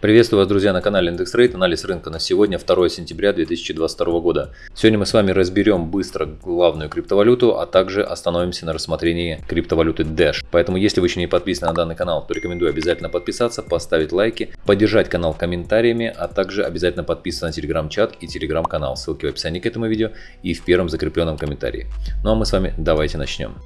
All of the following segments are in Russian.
Приветствую вас, друзья, на канале Индекс Трейд. Анализ рынка на сегодня, 2 сентября 2022 года. Сегодня мы с вами разберем быстро главную криптовалюту, а также остановимся на рассмотрении криптовалюты Dash. Поэтому, если вы еще не подписаны на данный канал, то рекомендую обязательно подписаться, поставить лайки, поддержать канал комментариями, а также обязательно подписываться на телеграм-чат и телеграм-канал. Ссылки в описании к этому видео и в первом закрепленном комментарии. Ну а мы с вами давайте начнем.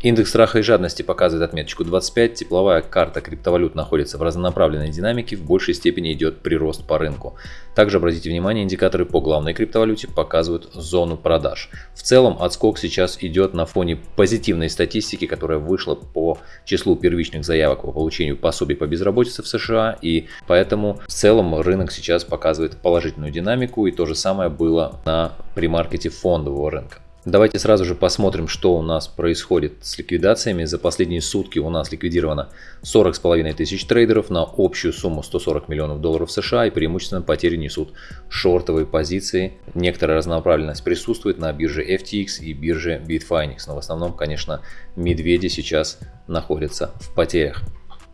Индекс страха и жадности показывает отметочку 25, тепловая карта криптовалют находится в разнонаправленной динамике, в большей степени идет прирост по рынку. Также обратите внимание, индикаторы по главной криптовалюте показывают зону продаж. В целом отскок сейчас идет на фоне позитивной статистики, которая вышла по числу первичных заявок по получению пособий по безработице в США, и поэтому в целом рынок сейчас показывает положительную динамику, и то же самое было на примаркете фондового рынка. Давайте сразу же посмотрим, что у нас происходит с ликвидациями. За последние сутки у нас ликвидировано 40,5 тысяч трейдеров на общую сумму 140 миллионов долларов США и преимущественно потери несут шортовые позиции. Некоторая разнонаправленность присутствует на бирже FTX и бирже Bitfinex, но в основном, конечно, медведи сейчас находятся в потерях.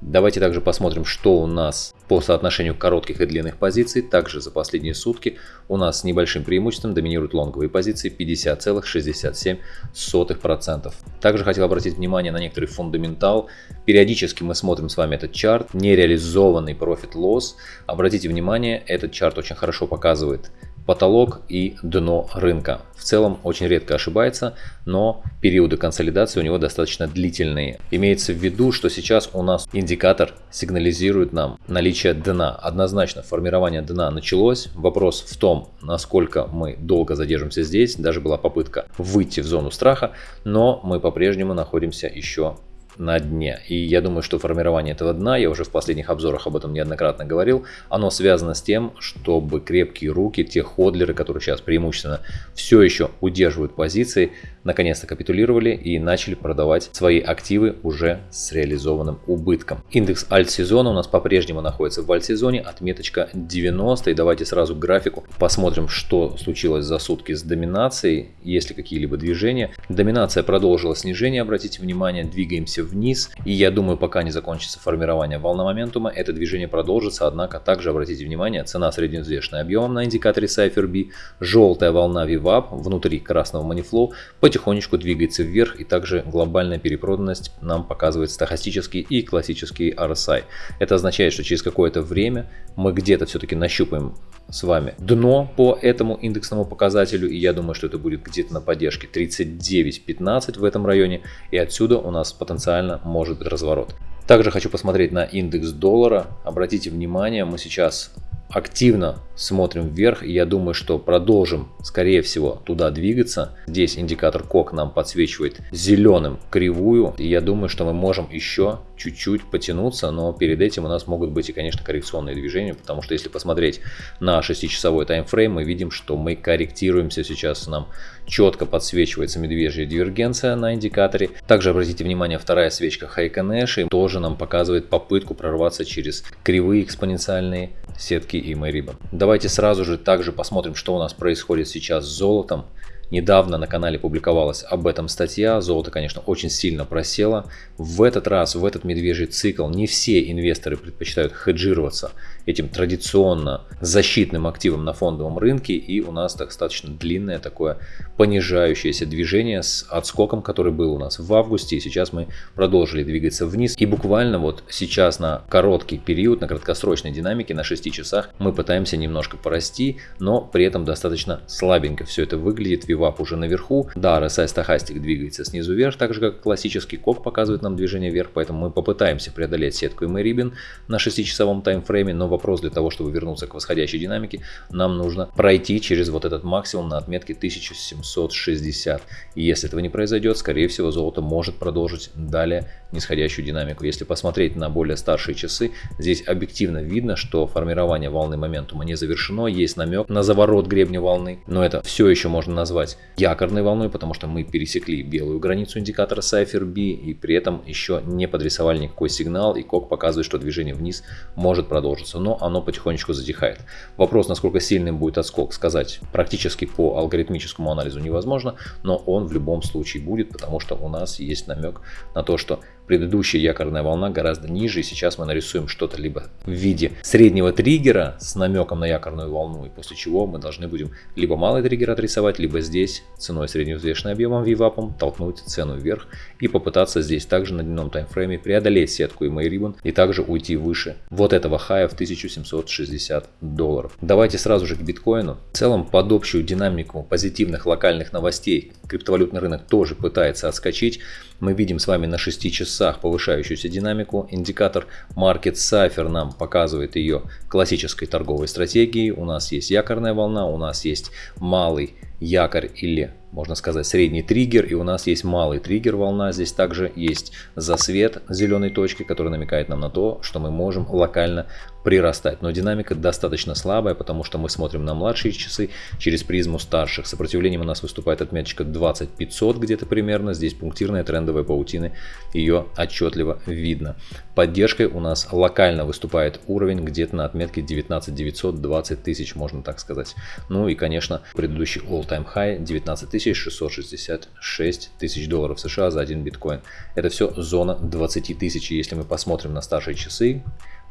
Давайте также посмотрим, что у нас по соотношению коротких и длинных позиций. Также за последние сутки у нас с небольшим преимуществом доминируют лонговые позиции 50,67%. Также хотел обратить внимание на некоторый fundamental. Периодически мы смотрим с вами этот chart, нереализованный profit-loss. Обратите внимание, этот chart очень хорошо показывает потолок и дно рынка. В целом очень редко ошибается, но периоды консолидации у него достаточно длительные. Имеется в виду, что сейчас у нас индикатор сигнализирует нам наличие дна. Однозначно формирование дна началось. Вопрос в том, насколько мы долго задержимся здесь. Даже была попытка выйти в зону страха, но мы по-прежнему находимся еще на дне. И я думаю, что формирование этого дна, я уже в последних обзорах об этом неоднократно говорил, оно связано с тем, чтобы крепкие руки, те ходлеры, которые сейчас преимущественно все еще удерживают позиции, наконец-то капитулировали и начали продавать свои активы уже с реализованным убытком. Индекс альт-сезона у нас по-прежнему находится в альт-сезоне, отметочка 90. И давайте сразу к графику посмотрим, что случилось за сутки с доминацией, есть ли какие-либо движения. Доминация продолжила снижение, обратите внимание, двигаемся вниз. И я думаю, пока не закончится формирование волна моментума, это движение продолжится. Однако также обратите внимание, цена средневзвешенная объемом на индикаторе Cypher B, желтая волна VWAP внутри красного манифлоу потихонечку двигается вверх. И также глобальная перепроданность нам показывает стахастический и классический RSI. Это означает, что через какое-то время мы где-то все-таки нащупаем с вами дно по этому индексному показателю. И я думаю, что это будет где-то на поддержке 39.15 в этом районе. И отсюда у нас потенциально может быть разворот. Также хочу посмотреть на индекс доллара. Обратите внимание, мы сейчас активно смотрим вверх, и я думаю, что продолжим, скорее всего, туда двигаться. Здесь индикатор КОК нам подсвечивает зеленым кривую, и я думаю, что мы можем еще чуть-чуть потянуться, но перед этим у нас могут быть и, конечно, коррекционные движения, потому что если посмотреть на 6-часовой таймфрейм, мы видим, что мы корректируемся сейчас, нам четко подсвечивается медвежья дивергенция на индикаторе. Также обратите внимание, вторая свечка Хайконэши тоже нам показывает попытку прорваться через кривые экспоненциальные сетки и Мэриба. Давайте сразу же также посмотрим, что у нас происходит сейчас с золотом. Недавно на канале публиковалась об этом статья. Золото, конечно, очень сильно просело. В этот раз, в этот медвежий цикл, не все инвесторы предпочитают хеджироваться этим традиционно защитным активом на фондовом рынке. И у нас достаточно длинное такое понижающееся движение с отскоком, который был у нас в августе. И сейчас мы продолжили двигаться вниз. И буквально вот сейчас на короткий период, на краткосрочной динамике, на 6 часах, мы пытаемся немножко порасти, но при этом достаточно слабенько все это выглядит. Вивап уже наверху. Да, RSI стахастик двигается снизу вверх, так же как классический кок показывает нам движение вверх, поэтому мы попытаемся преодолеть сетку и Мэрибин на 6-часовом таймфрейме, но вопрос для того, чтобы вернуться к восходящей динамике, нам нужно пройти через вот этот максимум на отметке 1760. И если этого не произойдет, скорее всего, золото может продолжить далее нисходящую динамику. Если посмотреть на более старшие часы, здесь объективно видно, что формирование волны моментума не завершено, есть намек на заворот гребня волны, но это все еще можно назвать якорной волной, потому что мы пересекли белую границу индикатора Cypher B и при этом еще не подрисовали никакой сигнал и кок показывает, что движение вниз может продолжиться, но оно потихонечку затихает. Вопрос, насколько сильным будет отскок, сказать практически по алгоритмическому анализу невозможно, но он в любом случае будет, потому что у нас есть намек на то, что предыдущая якорная волна гораздо ниже, и сейчас мы нарисуем что-то либо в виде среднего триггера с намеком на якорную волну, и после чего мы должны будем либо малый триггер отрисовать, либо здесь ценой средневзвешенным объемом VWAP толкнуть цену вверх и попытаться здесь также на дневном таймфрейме преодолеть сетку и Ribbon и также уйти выше вот этого хая в 1760 долларов. Давайте сразу же к биткоину. В целом под общую динамику позитивных локальных новостей криптовалютный рынок тоже пытается отскочить. Мы видим с вами на 6 часах повышающуюся динамику. Индикатор Market Cipher нам показывает ее классической торговой стратегией. У нас есть якорная волна, у нас есть малый якорь или можно сказать средний триггер и у нас есть малый триггер волна. Здесь также есть засвет зеленой точки который намекает нам на то что мы можем локально прирастать. Но динамика достаточно слабая потому что мы смотрим на младшие часы через призму старших. Сопротивлением у нас выступает отметочка 20500 где-то примерно. Здесь пунктирная трендовая паутины ее отчетливо видно. Поддержкой у нас локально выступает уровень где-то на отметке 19900 20 тысяч можно так сказать. Ну и конечно предыдущий all-time high 19 тысяч 666 тысяч долларов США за один биткоин. Это все зона 20 тысяч. Если мы посмотрим на старшие часы,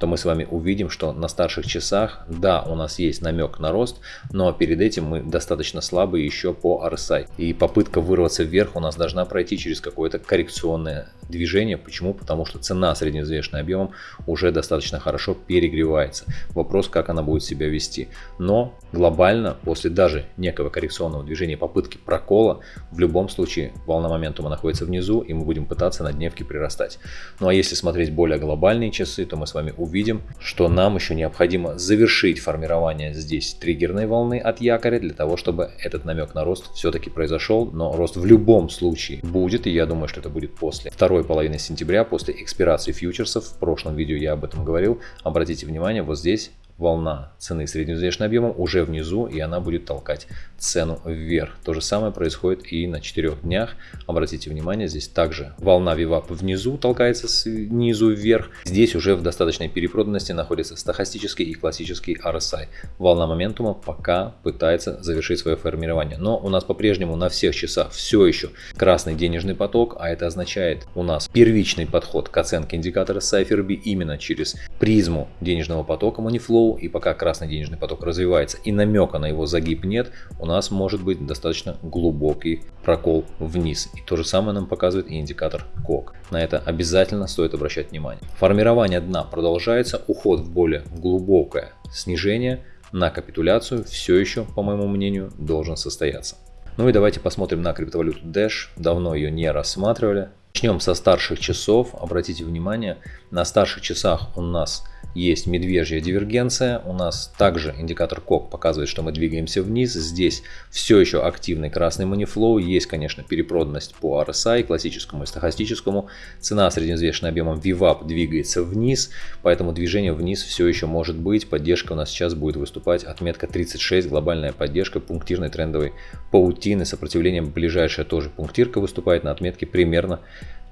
то мы с вами увидим, что на старших часах, да, у нас есть намек на рост, но перед этим мы достаточно слабые еще по RSI. И попытка вырваться вверх у нас должна пройти через какое-то коррекционное движение. Почему? Потому что цена средневзвешенным объемом уже достаточно хорошо перегревается. Вопрос, как она будет себя вести. Но глобально, после даже некого коррекционного движения, попытки прокола, в любом случае волна моментума находится внизу, и мы будем пытаться на дневке прирастать. Ну а если смотреть более глобальные часы, то мы с вами увидим, что нам еще необходимо завершить формирование здесь триггерной волны от якоря, для того, чтобы этот намек на рост все-таки произошел. Но рост в любом случае будет, и я думаю, что это будет после второй половины сентября, после экспирации фьючерсов. В прошлом видео я об этом говорил. Обратите внимание, вот здесь волна цены средневзвешенным объемом уже внизу и она будет толкать цену вверх. То же самое происходит и на 4 днях. Обратите внимание, здесь также волна VWAP внизу толкается снизу вверх. Здесь уже в достаточной перепроданности находится стахастический и классический RSI. Волна моментума пока пытается завершить свое формирование. Но у нас по-прежнему на всех часах все еще красный денежный поток, а это означает у нас первичный подход к оценке индикатора Cypher именно через призму денежного потока Moneyflow flow, и пока красный денежный поток развивается и намека на его загиб нет, у нас может быть достаточно глубокий прокол вниз. И то же самое нам показывает и индикатор КОК. На это обязательно стоит обращать внимание. Формирование дна продолжается, уход в более глубокое снижение на капитуляцию все еще, по моему мнению, должен состояться. Ну и давайте посмотрим на криптовалюту Dash. Давно ее не рассматривали. Начнем со старших часов. Обратите внимание, на старших часах у нас есть медвежья дивергенция. У нас также индикатор КОК показывает, что мы двигаемся вниз. Здесь все еще активный красный манифлоу. Есть, конечно, перепроданность по RSI, классическому и стахастическому. Цена средневзвешенным объемом VWAP двигается вниз, поэтому движение вниз все еще может быть. Поддержка у нас сейчас будет выступать отметка 36, глобальная поддержка пунктирной трендовой паутины. Сопротивлением ближайшая тоже пунктирка выступает на отметке примерно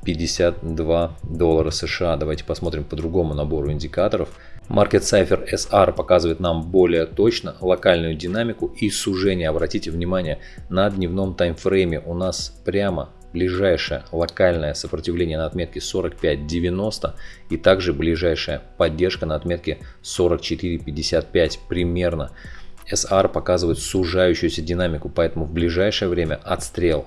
52 доллара США. Давайте посмотрим по другому набору индикаторов. Market Cipher SR показывает нам более точно локальную динамику и сужение. Обратите внимание, на дневном таймфрейме у нас прямо ближайшее локальное сопротивление на отметке 45.90 и также ближайшая поддержка на отметке 44.55 примерно. SR показывает сужающуюся динамику, поэтому в ближайшее время отстрел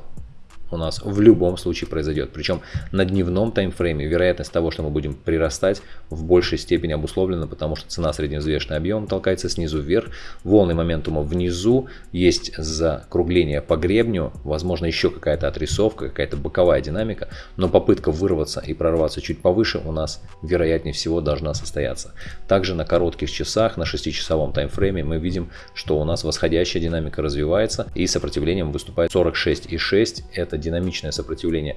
у нас в любом случае произойдет. Причем на дневном таймфрейме вероятность того, что мы будем прирастать, в большей степени обусловлена, потому что цена средневзвешенный объем толкается снизу вверх, волны моментума внизу, есть закругление по гребню, возможно еще какая-то отрисовка, какая-то боковая динамика, но попытка вырваться и прорваться чуть повыше у нас вероятнее всего должна состояться. Также на коротких часах, на 6-часовом таймфрейме мы видим, что у нас восходящая динамика развивается и сопротивлением выступает 46,6, это динамичное сопротивление.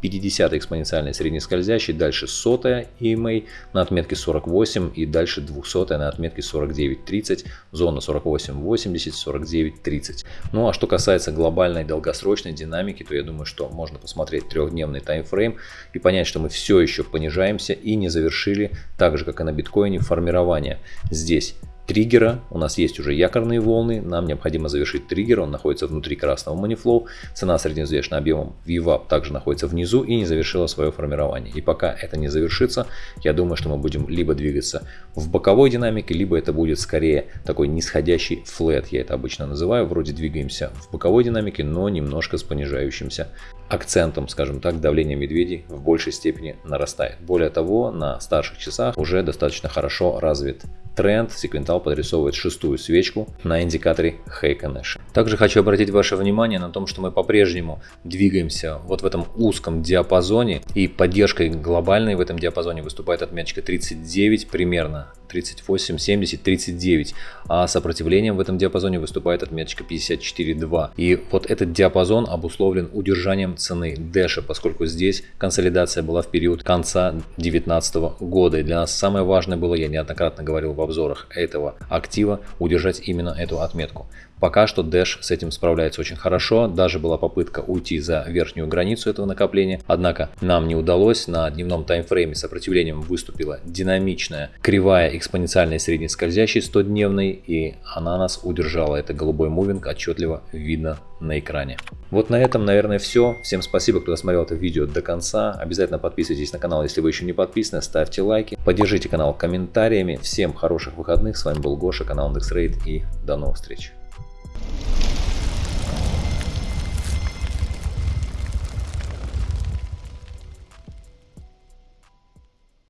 50 экспоненциальный среднескользящий, дальше 100 EMA на отметке 48 и дальше 200 на отметке 49.30, зона 48.80, 49.30. Ну а что касается глобальной долгосрочной динамики, то я думаю, что можно посмотреть трехдневный таймфрейм и понять, что мы все еще понижаемся и не завершили, так же как и на биткоине, формирование. Здесь триггера. У нас есть уже якорные волны, нам необходимо завершить триггер, он находится внутри красного манифлоу. Цена средневзвешенным объемом VWAP также находится внизу и не завершила свое формирование. И пока это не завершится, я думаю, что мы будем либо двигаться в боковой динамике, либо это будет скорее такой нисходящий флет, я это обычно называю. Вроде двигаемся в боковой динамике, но немножко с понижающимся акцентом, скажем так, давление медведей в большей степени нарастает. Более того, на старших часах уже достаточно хорошо развит тренд. Секвентал подрисовывает шестую свечку на индикаторе Нэша. Также хочу обратить ваше внимание на том, что мы по-прежнему двигаемся вот в этом узком диапазоне и поддержкой глобальной в этом диапазоне выступает отметочка 39 примерно 38, 70, 39, а сопротивлением в этом диапазоне выступает отметочка 54.2. И вот этот диапазон обусловлен удержанием цены Дэша, поскольку здесь консолидация была в период конца 2019 года. И для нас самое важное было, я неоднократно говорил в обзорах этого актива, удержать именно эту отметку. Пока что Dash с этим справляется очень хорошо, даже была попытка уйти за верхнюю границу этого накопления, однако нам не удалось, на дневном таймфрейме сопротивлением выступила динамичная кривая экспоненциальной среднескользящей 100-дневной и она нас удержала, это голубой мувинг отчетливо видно на экране. Вот на этом, наверное, все. Всем спасибо, кто досмотрел это видео до конца. Обязательно подписывайтесь на канал, если вы еще не подписаны, ставьте лайки, поддержите канал комментариями. Всем хороших выходных, с вами был Гоша, канал IndexRate и до новых встреч.